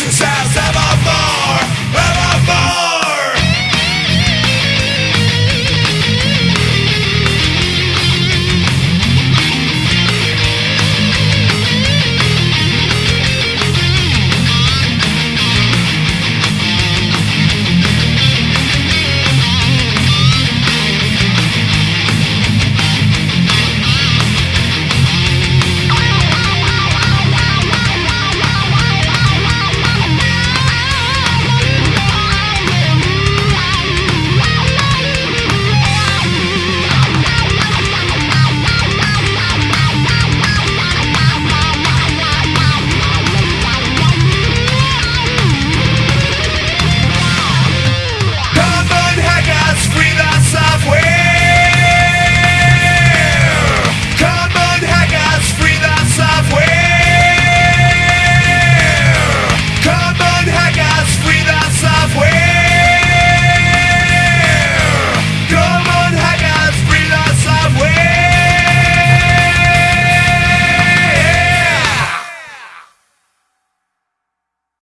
I